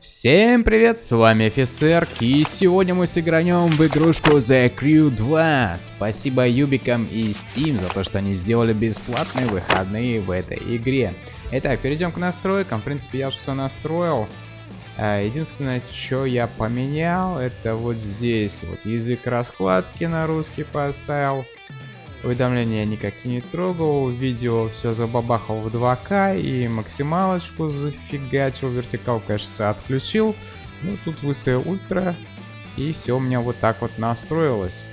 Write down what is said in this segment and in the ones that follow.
Всем привет, с вами офицер, и сегодня мы сыгранем в игрушку The Crew 2. Спасибо Юбикам и Steam за то, что они сделали бесплатные выходные в этой игре. Итак, перейдем к настройкам. В принципе, я уже все настроил. А, единственное, что я поменял, это вот здесь вот язык раскладки на русский поставил. Уведомления никакие не трогал, видео все забабахал в 2К и максималочку зафигачил, вертикал, конечно, отключил. Ну, тут выставил ультра, и все у меня вот так вот настроилось.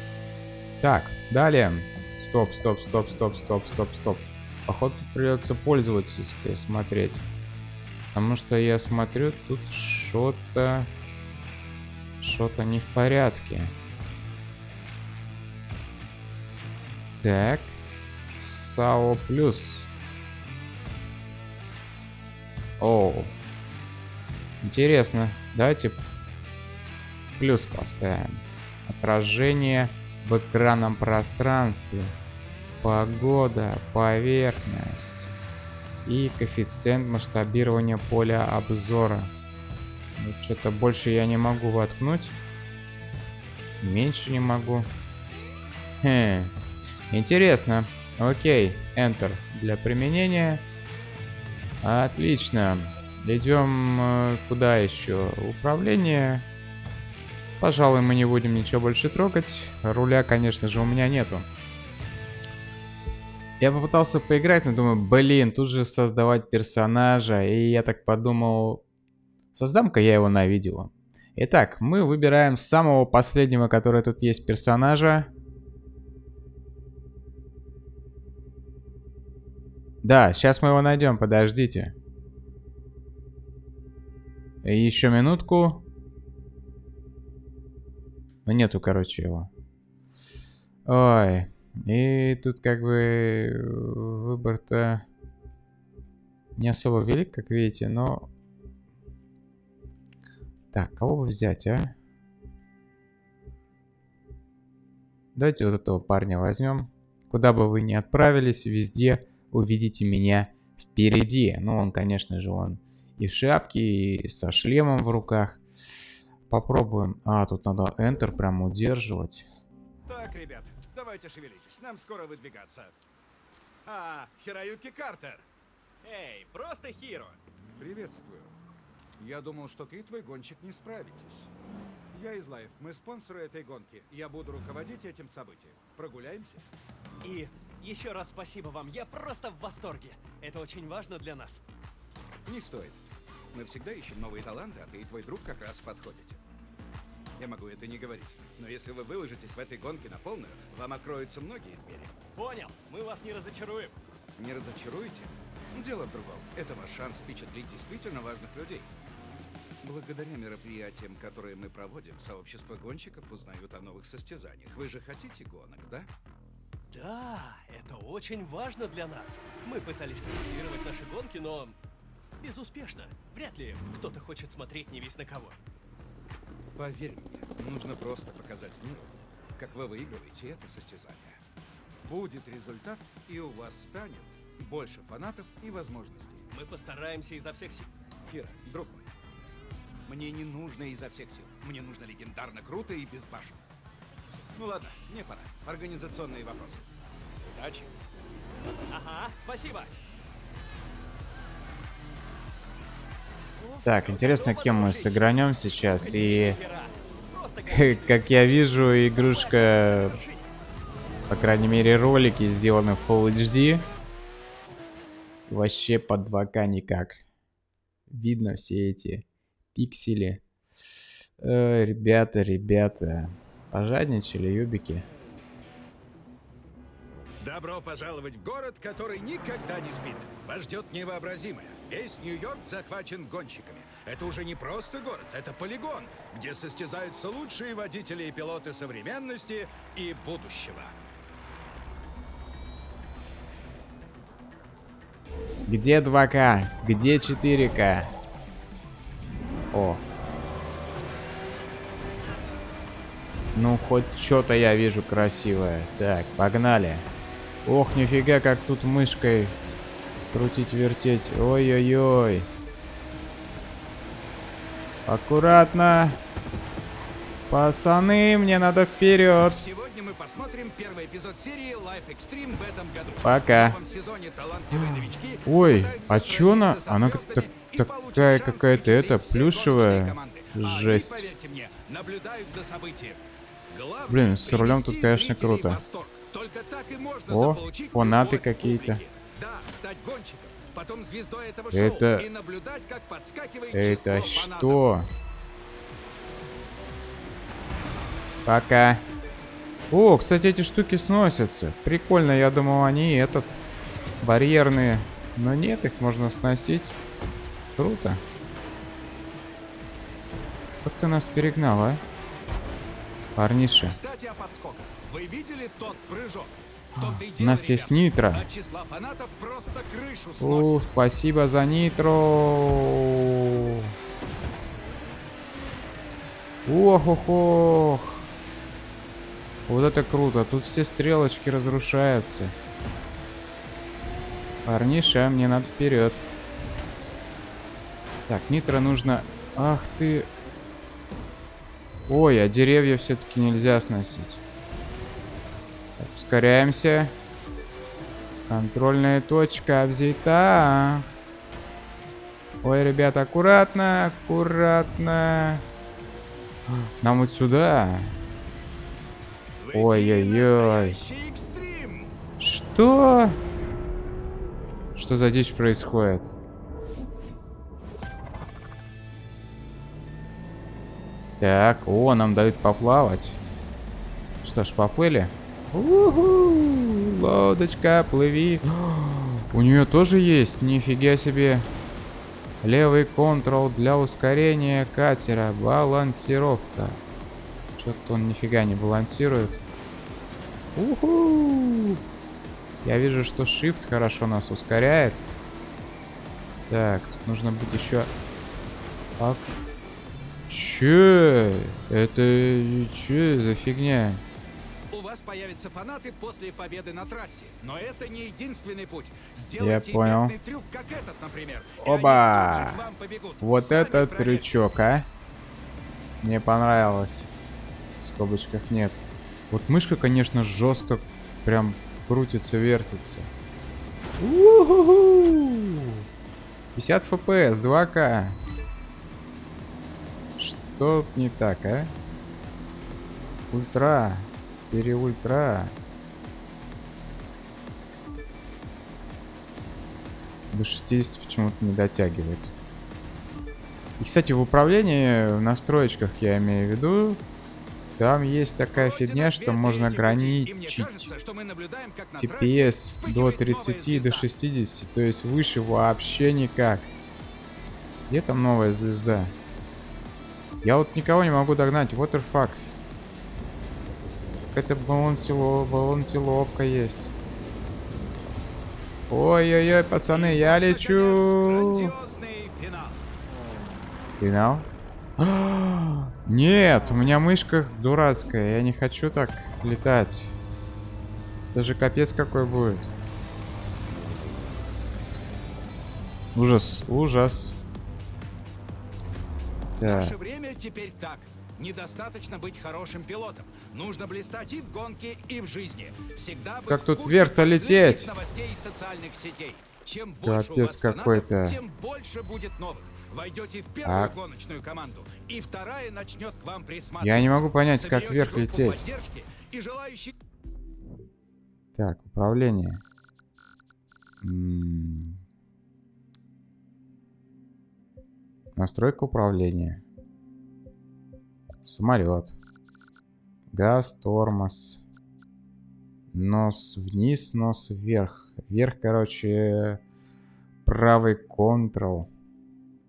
Так, далее. Стоп, стоп, стоп, стоп, стоп, стоп, стоп. Походу придется пользовательское смотреть. Потому что я смотрю, тут что-то... Что-то не в порядке. Так. САО плюс. О. Интересно. Давайте плюс поставим. Отражение в экранном пространстве. Погода, поверхность. И коэффициент масштабирования поля обзора. Ну, Что-то больше я не могу воткнуть. Меньше не могу. Хм. Интересно. Окей, Enter для применения. Отлично. Идем э, куда еще? Управление. Пожалуй, мы не будем ничего больше трогать. Руля, конечно же, у меня нету. Я попытался поиграть, но думаю, блин, тут же создавать персонажа. И я так подумал, создам-ка я его на видео. Итак, мы выбираем самого последнего, который тут есть персонажа. Да, сейчас мы его найдем, подождите. Еще минутку. Ну нету, короче, его. Ой. И тут как бы выбор-то не особо велик, как видите, но... Так, кого бы взять, а? Давайте вот этого парня возьмем. Куда бы вы ни отправились, везде увидите меня впереди. Ну, он, конечно же, он и в шапке, и со шлемом в руках. Попробуем. А, тут надо Enter прям удерживать. Так, ребят, давайте шевелитесь. Нам скоро выдвигаться. А, Хироюки Картер. Эй, просто Хиро. Приветствую. Я думал, что ты и твой гонщик не справитесь. Я из Лайф. Мы спонсоры этой гонки. Я буду руководить этим событием. Прогуляемся? И еще раз спасибо вам, я просто в восторге. Это очень важно для нас. Не стоит. Мы всегда ищем новые таланты, а ты и твой друг как раз подходите. Я могу это не говорить, но если вы выложитесь в этой гонке на полную, вам откроются многие двери. Понял, мы вас не разочаруем. Не разочаруете? Дело в другом. Это ваш шанс впечатлить действительно важных людей. Благодаря мероприятиям, которые мы проводим, сообщество гонщиков узнают о новых состязаниях. Вы же хотите гонок, да? Да, это очень важно для нас. Мы пытались транслировать наши гонки, но безуспешно. Вряд ли кто-то хочет смотреть не весь на кого. Поверь мне, нужно просто показать миру, как вы выигрываете это состязание. Будет результат, и у вас станет больше фанатов и возможностей. Мы постараемся изо всех сил. Кира, друг мой, мне не нужно изо всех сил. Мне нужно легендарно круто и безбашенно. Ну ладно, мне пора. Организационные вопросы. Удачи. Ага, спасибо. Так, интересно, кем мы сыгранем сейчас. И, как я вижу, игрушка, по крайней мере, ролики сделаны в Full HD. Вообще под 2К никак. Видно все эти пиксели. Э, ребята, ребята. Пожадничали, юбики. Добро пожаловать в город, который никогда не спит. Вас ждет невообразимое. Весь Нью-Йорк захвачен гонщиками. Это уже не просто город, это полигон, где состязаются лучшие водители и пилоты современности и будущего. Где 2К? Где 4К? О. Ну, хоть что-то я вижу красивое. Так, погнали. Ох, нифига, как тут мышкой крутить, вертеть. Ой-ой-ой. Аккуратно. Пацаны, мне надо вперед. Сегодня мы посмотрим первый эпизод серии Life Extreme в этом году. Пока. В сезоне талантливые новички Ой, а чё она? Она как- так- такая какая-то это, плюшевая. А Жесть. они, поверьте мне, наблюдают за событием. Блин, с рулем тут, конечно, круто. О, фанаты какие-то. Это- Это что? Пока. О, кстати, эти штуки сносятся. Прикольно, я думал, они этот барьерные. Но нет, их можно сносить. Круто. Как ты нас перегнал, а? Парниша. Кстати. Вы видели тот прыжок? И У нас есть нитро. Сносит. спасибо за нитро. Ох, ох, ох. Вот это круто. Тут все стрелочки разрушаются. Парниша, мне надо вперед. Так, нитро нужно... Ах ты... Ой, а деревья все-таки нельзя сносить. Так, ускоряемся. Контрольная точка взята. Ой, ребята, аккуратно, аккуратно. Нам вот сюда. Ой-ой-ой. Что? Что за дичь происходит? Так, о, нам дают поплавать. Что ж, поплыли? Уху, лодочка, плыви. У нее тоже есть, нифига себе. Левый контрол для ускорения катера. Балансировка. Что-то он нифига не балансирует. Уху! Я вижу, что Shift хорошо нас ускоряет. Так, нужно быть еще... Че? Это... Че за фигня? У вас появятся фанаты после победы на трассе. Но это не единственный путь. Сделайте понял. эффектный трюк, как этот, например. Оба! Вот Сами этот проверьте. трючок, а? Мне понравилось. В скобочках нет. Вот мышка, конечно, жестко прям крутится, вертится. У-ху-ху! 50 FPS, 2К. Что не так, а? Ультра. Переультра. До 60 почему-то не дотягивает. И, кстати, в управлении, в настроечках я имею в виду, там есть такая фигня, что можно ограничить TPS до вспыхивает новая 30 до звезда. 60, то есть выше вообще никак. Где там новая звезда? Я вот никого не могу догнать, what the fuck? Какая-то балансило, балансиловка есть. Ой-ой-ой, пацаны, я лечу! Финал? Нет, у меня мышка дурацкая, я не хочу так летать. Это же капец какой будет. Ужас, ужас. Наше время теперь так. Недостаточно быть хорошим пилотом. Нужно блистать и в гонке, и в жизни. Всегда Как тут вверх-то лететь? новостей из социальных сетей. Чем больше Капец какой-то. тем больше будет новых. Войдете в первую А- гоночную команду, и вторая начнет к вам присматриваться. Я не могу понять, как вверх лететь. И желающих так, управление. М. Настройка управления. Самолет. Газ, тормоз. Нос вниз, нос вверх. Вверх, короче, правый контрол.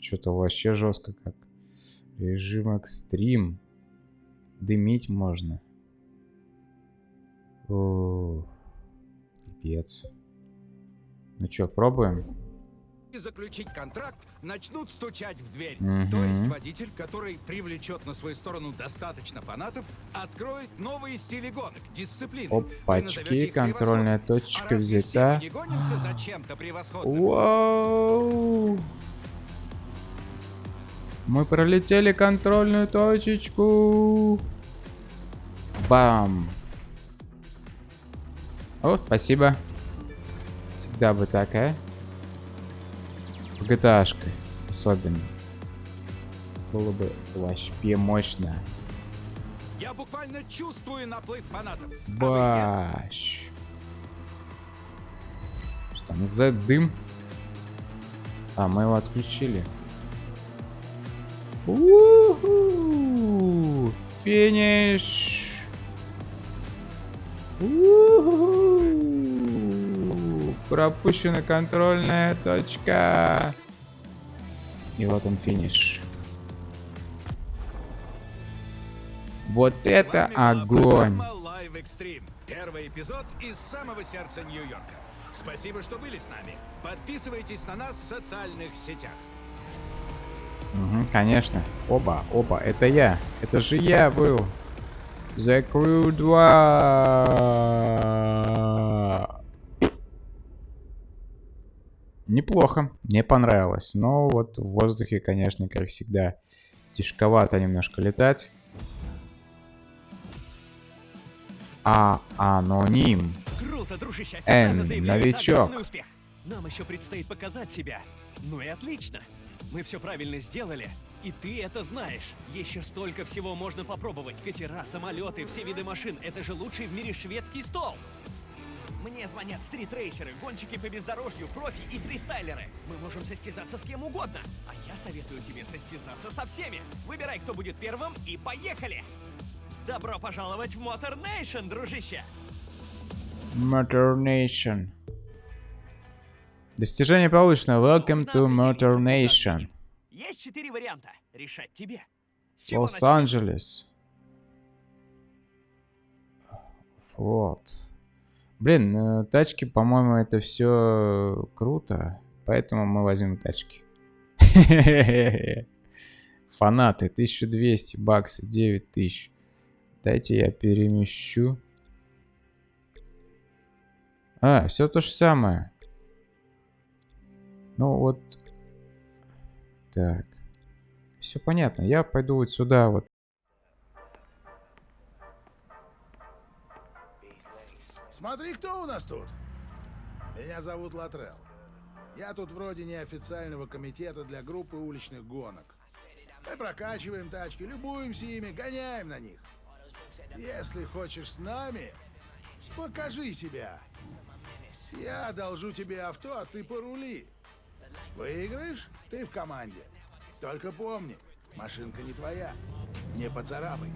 Что-то вообще жестко как. Режим экстрим. Дымить можно. О, пипец. Ну чё, пробуем? Заключить контракт, начнут стучать в дверь. Мгм. То есть водитель, который привлечет на свою сторону достаточно фанатов, откроет новые стили гонок, дисциплины. Опачки, контрольная точка а взята. не гонимся за чем-то превосходным? Вау! Мы пролетели контрольную точечку. Бам. О, спасибо. Всегда бы так, а? В gta особенно. Было бы вообще мощно. Я буквально чувствую наплыв фанатов. А Баш. Что там за дым? А, мы его отключили. У-ху! Финиш! Пропущена контрольная точка. И вот он финиш. Вот это огонь! Первый эпизод из самого сердца Нью-Йорка. Спасибо, что были с нами. Подписывайтесь на нас в социальных сетях. Угу, конечно. Оба, оба, это я. Это же я был. The Crew 2. Неплохо. Мне понравилось. Но вот в воздухе, конечно, как всегда, тяжковато немножко летать. А, аноним. Круто, дружище, Эн, официально новичок. успех. Нам еще предстоит показать себя. Ну и отлично. Мы все правильно сделали, и ты это знаешь. Еще столько всего можно попробовать. Катера, самолеты, все виды машин. Это же лучший в мире шведский стол. Мне звонят стритрейсеры, гонщики по бездорожью, профи и фристайлеры. Мы можем состязаться с кем угодно. А я советую тебе состязаться со всеми. Выбирай, кто будет первым, и поехали! Добро пожаловать в Motor Nation, дружище! Motor Nation. Достижение получено. Welcome to Motor Nation. Есть четыре варианта. Решать тебе. Лос-Анджелес. Вот. Блин, э, тачки, по-моему, это все круто. Поэтому мы возьмем тачки. Фанаты, 1200 баксов, 9000. Дайте я перемещу. А, все то же самое. Ну вот. Так. Все понятно. Я пойду вот сюда вот. Смотри, кто у нас тут. Меня зовут Латрell. Я тут вроде неофициального комитета для группы уличных гонок. Мы прокачиваем тачки, любуемся ими, гоняем на них. Если хочешь с нами, покажи себя. Я одолжу тебе авто, а ты порули. Выиграешь, ты в команде. Только помни, машинка не твоя. Не поцарапай.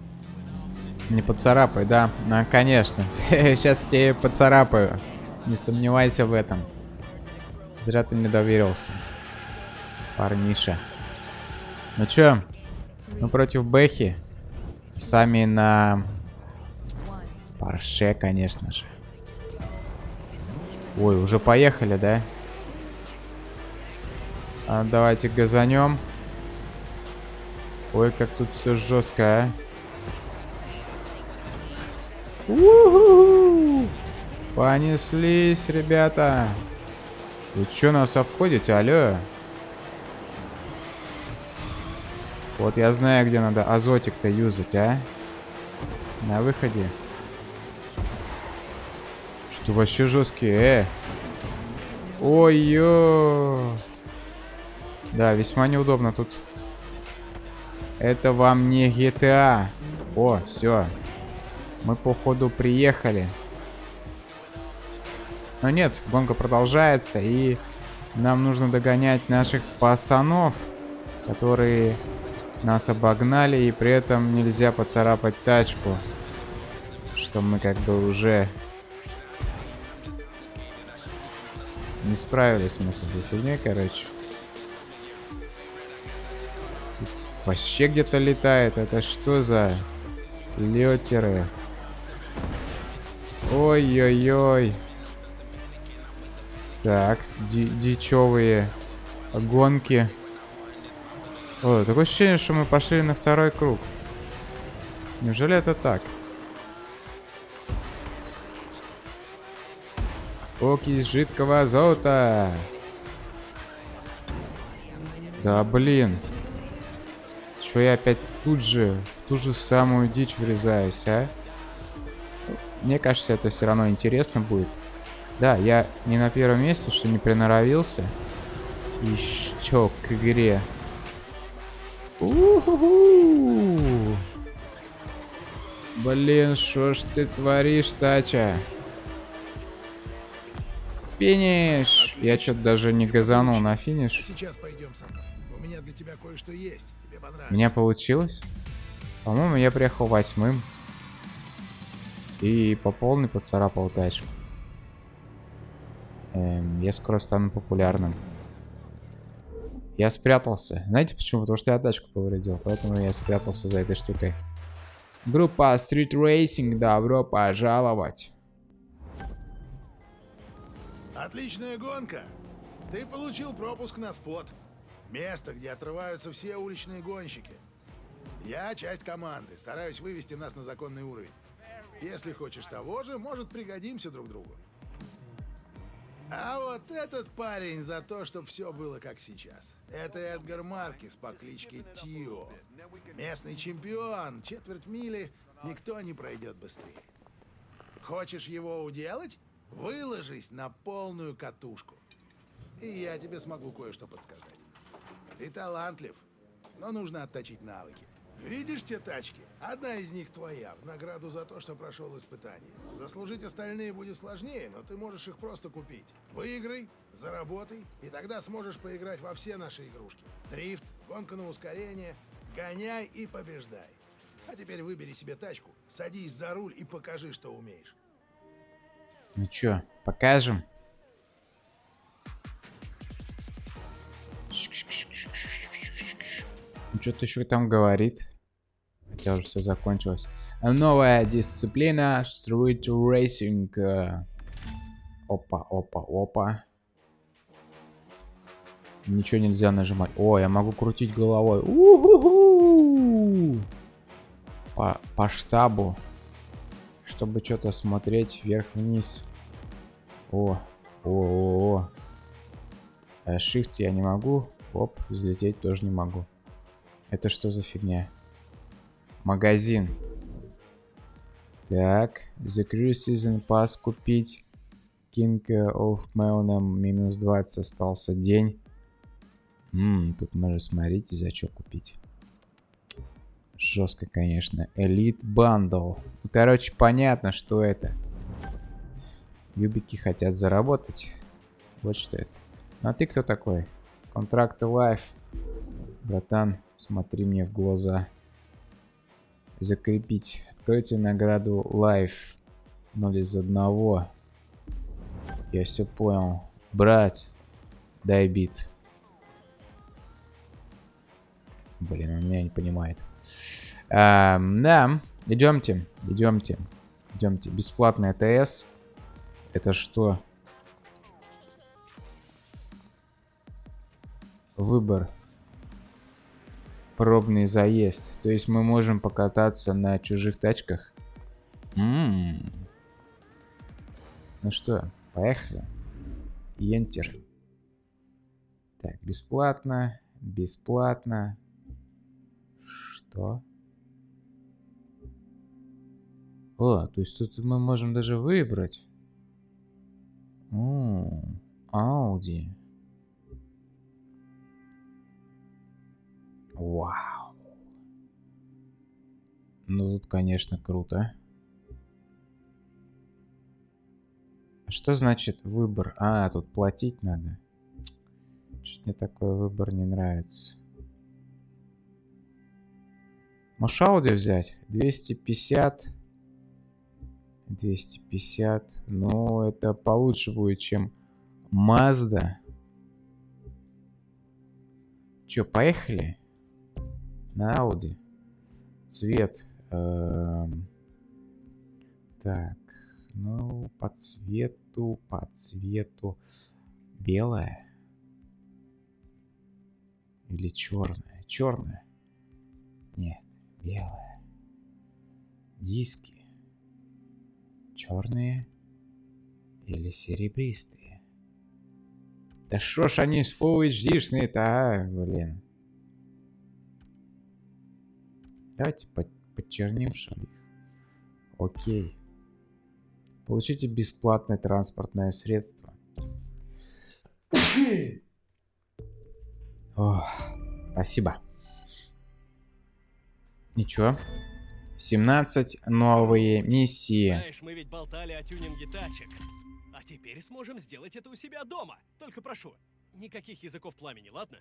Не поцарапай, да. Ну, конечно. Сейчас тебе поцарапаю. Не сомневайся в этом. Зря ты мне доверился. Парниша. Ну чё? Мы против Бэхи. Сами на... Парше, конечно же. Ой, уже поехали, да? А, давайте газанем. Ой, как тут все жестко, а. Понеслись, ребята. Вы что нас обходите, алло? Вот я знаю, где надо азотик-то юзать, а? На выходе. Что вообще жесткие, э? Ой-ё! Да, весьма неудобно тут. Это вам не GTA. О, все. Мы, походу, приехали. Но нет, гонка продолжается, и нам нужно догонять наших пацанов, которые нас обогнали, и при этом нельзя поцарапать тачку. Что мы как бы уже не справились мы с этой фигней, короче. Тут вообще где-то летает. Это что за летеры? Ой-ой-ой. Так, ди дичевые гонки. О, такое ощущение, что мы пошли на второй круг. Неужели это так? Окись жидкого азота. Да блин. Чё я опять тут же, в ту же самую дичь врезаюсь, а? Мне кажется, это все равно интересно будет. Да, я не на первом месте, что не приноровился. Еще к игре. У-ху-ху! Блин, что ж ты творишь, Тача? Финиш! Я что-то даже не газанул на финиш. Сейчас пойдем со мной. У меня для тебя кое-что есть. Тебе У понравится. меня получилось? По-моему, я приехал восьмым. И по полной поцарапал тачку. Эм, я скоро стану популярным. Я спрятался. Знаете почему? Потому что я тачку повредил. Поэтому я спрятался за этой штукой. Группа Street Racing, добро пожаловать. Отличная гонка. Ты получил пропуск на спот. Место, где отрываются все уличные гонщики. Я часть команды, стараюсь вывести нас на законный уровень. Если хочешь того же, может пригодимся друг другу. А вот этот парень за то, чтобы все было как сейчас. Это Эдгар Маркис по кличке Тио. Местный чемпион, четверть мили, никто не пройдет быстрее. Хочешь его уделать? Выложись на полную катушку. И я тебе смогу кое-что подсказать. Ты талантлив, но нужно отточить навыки. Видишь те тачки? Одна из них твоя, в награду за то, что прошел испытание. Заслужить остальные будет сложнее, но ты можешь их просто купить. Выиграй, заработай, и тогда сможешь поиграть во все наши игрушки. Дрифт, гонка на ускорение, гоняй и побеждай. А теперь выбери себе тачку, садись за руль и покажи, что умеешь. Ну чё, покажем? Что-то еще там говорит. Хотя уже все закончилось. А Новая дисциплина Street Racing. э. Опа, опа, опа. Ничего нельзя нажимать. О, я могу крутить головой. По, по штабу. Чтобы что-то смотреть вверх-вниз. О, о, о, о. Э, Shift я не могу. Оп, взлететь тоже не могу. Это что за фигня? Магазин. Так, Crew Season Pass купить. King of Melnham минус 20 остался день. Ммм, тут можно, смотрите, за что купить. Жестко, конечно. Elite Bundle. Ну, короче, понятно, что это. Юбики хотят заработать. Вот что это. Ну, а ты кто такой? Контракт Life. Братан, смотри мне в глаза. Закрепить. Откройте награду Life. 0 из одного. Я все понял. Брать. Дай бит. Блин, он меня не понимает. Ам, да, идемте, идемте, идемте. Бесплатный ТС. Это что? Выбор. Пробный заезд. То есть мы можем покататься на чужих тачках. М. Ну что, поехали. Enter. Так, бесплатно, бесплатно. Что? О, то есть тут мы можем даже выбрать. О, Audi. Вау. Ну тут, конечно, круто. Что значит выбор? А, тут платить надо. Что-то мне такой выбор не нравится. Можешь Audi взять? 250. 250. Ну, это получше будет, чем Mazda. Че, поехали? На Audi. Цвет. эм, Так, ну, по цвету, по цвету. Белая? Или черная? Черная? Нет, белая. Диски. Черные или серебристые? Да шо ж они с Full HD-шные-то, а, блин. Давайте под, подчернившим их. Окей. Получите бесплатное транспортное средство. Ох, спасибо. Ничего. 17 новые миссии. Знаешь, мы ведь болтали о тюнинге тачек. А теперь сможем сделать это у себя дома. Только прошу, никаких языков пламени, ладно?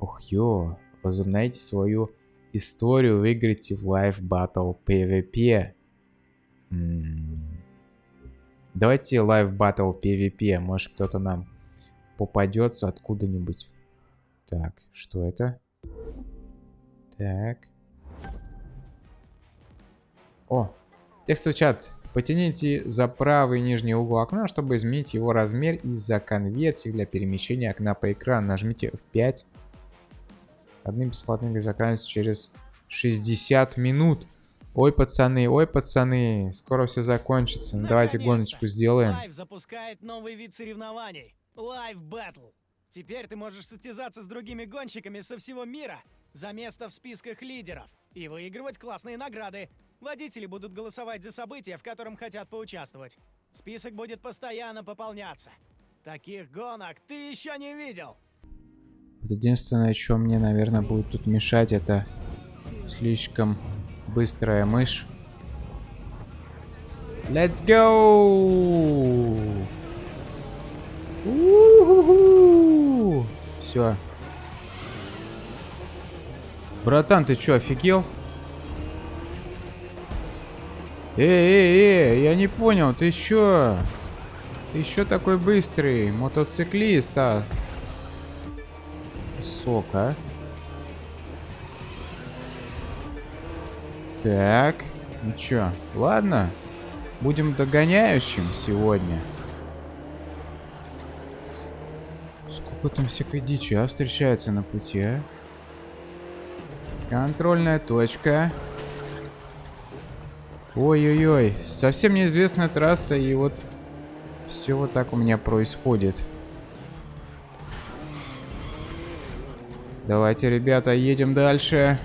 Ух, ё. Возобновите свою историю, выиграйте в Live Battle PvP. Давайте Live Battle PvP. Может кто-то нам попадется откуда-нибудь. Так, что это? Так. О, текстовый чат. Потяните за правый нижний угол окна, чтобы изменить его размер из-за конверсии для перемещения окна по экрану. Нажмите F5. Одни бесплатные игры заканчиваются через 60 минут. Ой, пацаны, ой, пацаны, скоро все закончится. Ну, давайте гоночку сделаем. Live запускает новый вид соревнований. Live Battle. Теперь ты можешь состязаться с другими гонщиками со всего мира за место в списках лидеров и выигрывать классные награды. Водители будут голосовать за события, в котором хотят поучаствовать. Список будет постоянно пополняться. Таких гонок ты еще не видел. Вот единственное, что мне, наверное, будет тут мешать, это слишком быстрая мышь. Let's go! Все. Братан, ты чё, офигел? Эй, эй, эй, я не понял, ты чё? Ты чё такой быстрый? Мотоциклист, а? Сок, а? Так, ну чё, ладно. Будем догоняющим сегодня. Сколько там всякой дичи, а, встречается на пути, а? Контрольная точка. Ой-ой-ой, совсем неизвестная трасса, и вот все вот так у меня происходит. Давайте, ребята, едем дальше.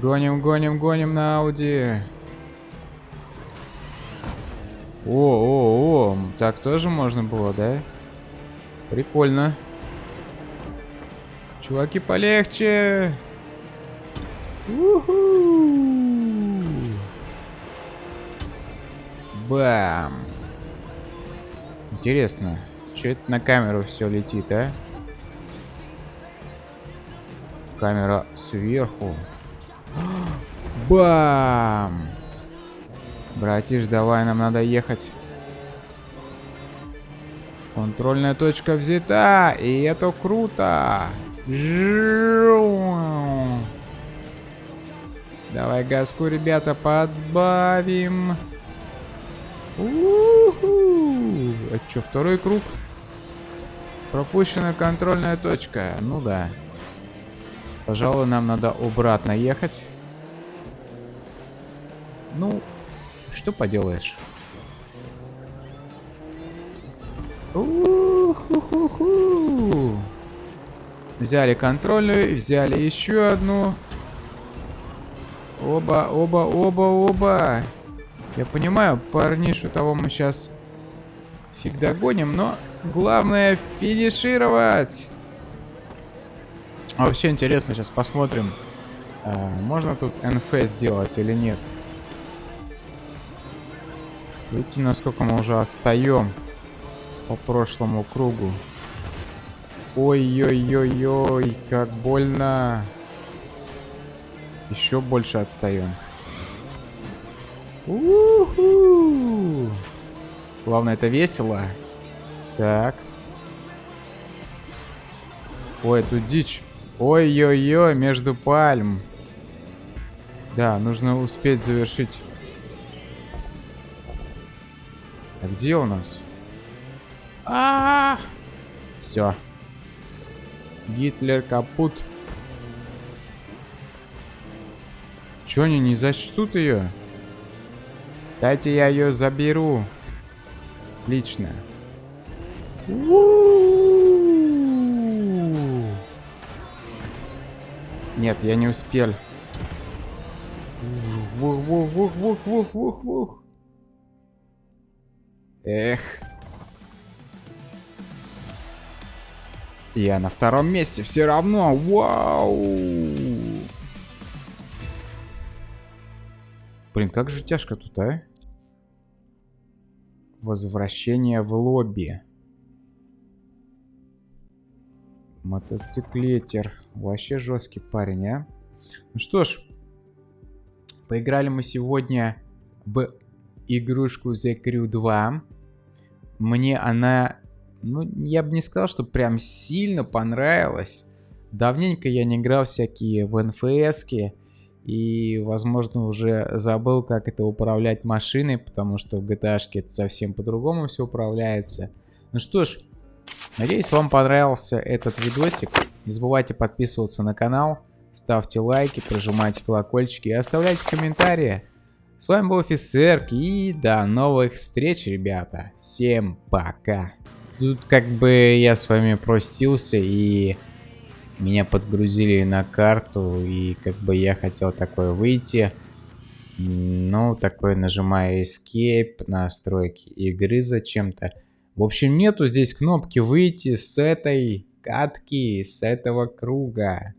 Гоним, гоним, гоним на Ауди. О, о, о, так тоже можно было, да? Прикольно. Чуваки, полегче. Уху. Бам. Интересно, что это на камеру все летит, а? Камера сверху. Бам! Братиш, давай, нам надо ехать. Контрольная точка взята, и это круто. Давай газку, ребята, подбавим. У-ху. Что, второй круг? Пропущена контрольная точка. Ну да. Пожалуй, нам надо обратно ехать. Ну, что поделаешь. У-ху-ху-ху. Взяли контрольную, взяли еще одну. Оба, оба, оба, оба. Я понимаю, парнишу того мы сейчас фиг догоним, но главное финишировать. А вообще интересно, сейчас посмотрим, а, можно тут НФ сделать или нет. Видите, насколько мы уже отстаем по прошлому кругу. Ой-ой-ой-ой, как больно. Еще больше отстаем. У-ху! Главное, это весело. Так. Ой, тут дичь. Ой-ой-ой, между пальм. Да, нужно успеть завершить. А где у нас? А, -а, -а! Все. Гитлер капут. Че они не зачтут ее? Дайте я ее заберу. Отлично. Нет, я не успел. Вух, вух, вух, вух, вух, вух, вух. Эх. Я на втором месте все равно. Вау. Блин, как же тяжко тут, а? Возвращение в лобби. Мотоциклетер. Вообще жесткий парень, а? Ну что ж, поиграли мы сегодня в игрушку The Crew 2. Мне она, ну, я бы не сказал, что прям сильно понравилась. Давненько я не играл всякие в нфс и, возможно, уже забыл, как это управлять машиной, потому что в GTA это совсем по-другому все управляется. Ну что ж, надеюсь, вам понравился этот видосик. Не забывайте подписываться на канал, ставьте лайки, прожимайте колокольчики и оставляйте комментарии. С вами был офицер и до новых встреч, ребята. Всем пока. Тут как бы я с вами простился и меня подгрузили на карту и как бы я хотел такое выйти. Ну, такой нажимаю Escape, настройки игры зачем-то. В общем, нету здесь кнопки выйти с этой катки, с этого круга.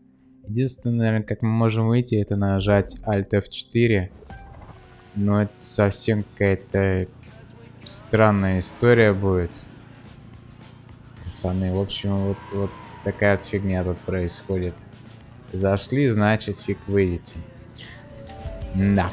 Единственное, наверное, как мы можем выйти, это нажать Alt F4. Но это совсем какая-то странная история будет. Пацаны, в общем, вот, вот такая вот фигня тут происходит. Зашли, значит, фиг выйдете. Да.